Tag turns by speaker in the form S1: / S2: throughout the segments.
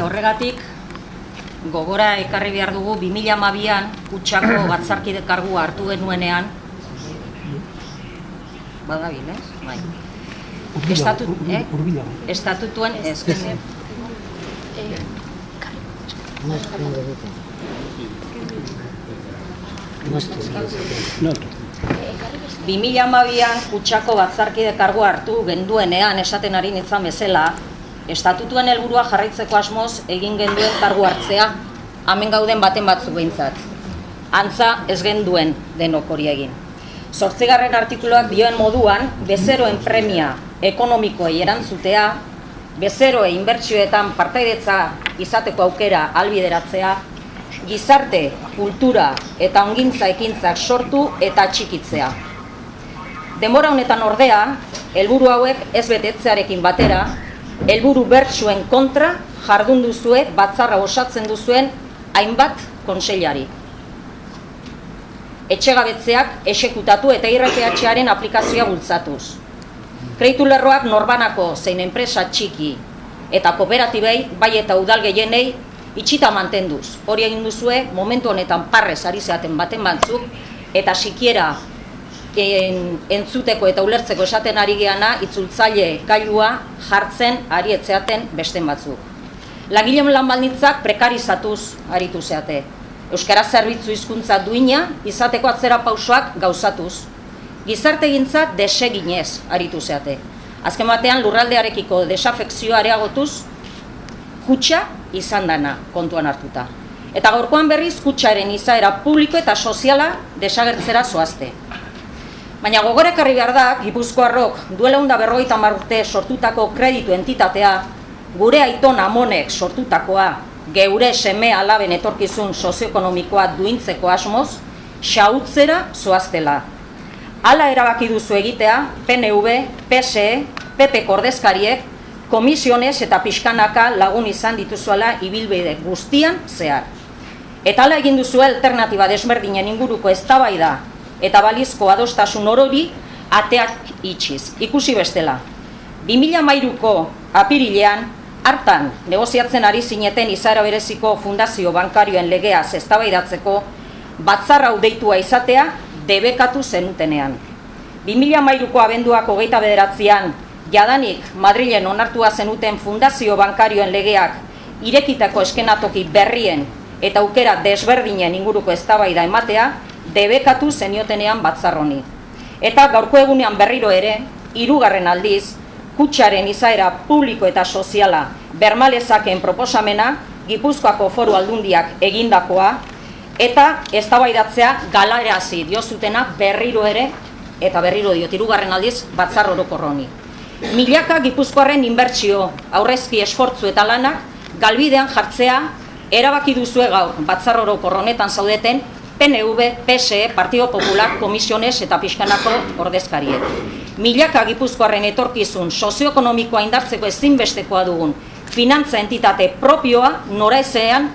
S1: Eta horregatik, gogora ekarri behar dugu 2012an kutsako batzarkide kargua hartu genuenean badabil, ez? Bai. Estatut, eh? Estatutuen ez.
S2: No.
S1: 2012an kutsako batzarkide kargua hartu genduenean esaten ari nintzen bezala, estatutuen helburua jarraitzeko asmoz egin genduen kargu hartzea, hemen gauden baten batzu behintzat. Antza ez genduen denok hori egin. Zortzigarren artikuluak dioen moduan, bezeroen premia ekonomikoei erantzutea, bezeroe inbertsioetan partaidetza izateko aukera albideratzea, gizarte, kultura eta ongintza ekintzak sortu eta txikitzea. Denbora honetan ordea, helburu hauek ez betetzearekin batera, helburu bertsuen kontra jardun duzue batzarra osatzen duzuen hainbat konseilari. Etxegabetzeak esekutatu eta IRPH-aren aplikazioa bultzatuz. Kreitu lerroak norbanako zein enpresa txiki eta kooperatibei bai eta udal gehienei itxita mantenduz. Hori egin duzue momentu honetan parrez ari zeaten baten batzuk eta sikiera en, entzuteko eta ulertzeko esaten ari geana itzultzaile gailua jartzen ari etzeaten besten batzuk. Langileen lan baldintzak prekarizatuz aritu zeate. Euskara zerbitzu hizkuntza duina izateko atzera pausoak gauzatuz. Gizarte gintza deseginez aritu zeate. Azken batean lurraldearekiko desafekzioa areagotuz, kutsa izan dana kontuan hartuta. Eta gaurkoan berriz kutsaren izaera publiko eta soziala desagertzera zoazte. Baina gogorek harri behar da, Gipuzkoarrok duela berrogeita urte sortutako kreditu entitatea, gure aiton amonek sortutakoa, geure seme alaben etorkizun sozioekonomikoa duintzeko asmoz, xautzera zoaztela. Hala erabaki duzu egitea, PNV, PSE, PP kordezkariek, komisiones eta pixkanaka lagun izan dituzuela ibilbide guztian zehar. Eta hala egin duzu alternatiba desberdinen inguruko eztabaida eta balizko adostasun orori ateak itxiz. Ikusi bestela, 2013ko apirilean, hartan negoziatzen ari zineten izara bereziko fundazio bankarioen legea eztabaidatzeko batzarra deitua izatea debekatu zenutenean. 2013ko abenduak hogeita bederatzean, jadanik Madrilen onartua zenuten fundazio bankarioen legeak irekitako eskenatoki berrien eta aukera desberdinen inguruko eztabaida ematea, debekatu zeniotenean batzarroni. Eta gaurko egunean berriro ere, hirugarren aldiz, kutsaren izaera publiko eta soziala bermalezaken proposamena, Gipuzkoako foru aldundiak egindakoa, eta eztabaidatzea galarazi diozutena berriro ere, eta berriro diot, hirugarren aldiz, batzar orokorroni. Milaka Gipuzkoaren inbertsio, aurrezki esfortzu eta lanak, galbidean jartzea, erabaki duzue gaur, batzar orokorronetan zaudeten, PNV, PSE, Partido Popular, Komisiones eta Piskanako ordezkariek. Milaka gipuzkoaren etorkizun sozioekonomikoa indartzeko ezinbestekoa dugun finantza entitate propioa nora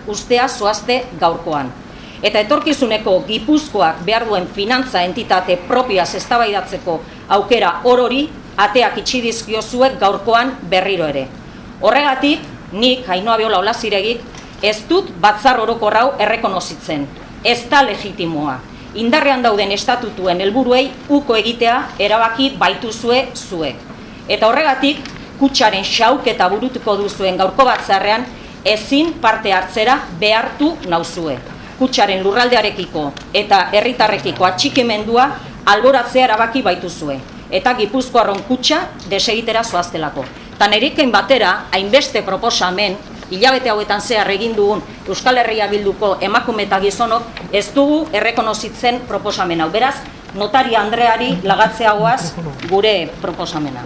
S1: ustea zoazte gaurkoan. Eta etorkizuneko gipuzkoak behar duen finantza entitate propioa eztabaidatzeko aukera orori ateak itxidizkio zuek gaurkoan berriro ere. Horregatik, nik, hainoa behola olaziregik, ez dut batzar orokorrau errekonozitzen ez da legitimoa. Indarrean dauden estatutuen helburuei uko egitea erabaki baituzue zuek. Eta horregatik, kutsaren xauk eta burutuko duzuen gaurko batzarrean ezin parte hartzera behartu nauzue. Kutsaren lurraldearekiko eta herritarrekiko atxikimendua alboratzea erabaki baituzue. Eta gipuzkoarron kutsa desegitera zoaztelako. Tan eriken batera, hainbeste proposamen, hilabete hauetan zehar egin dugun Euskal Herria bilduko emakume eta gizonok ez dugu errekonozitzen proposamena. Beraz, notaria Andreari lagatzeagoaz gure proposamena.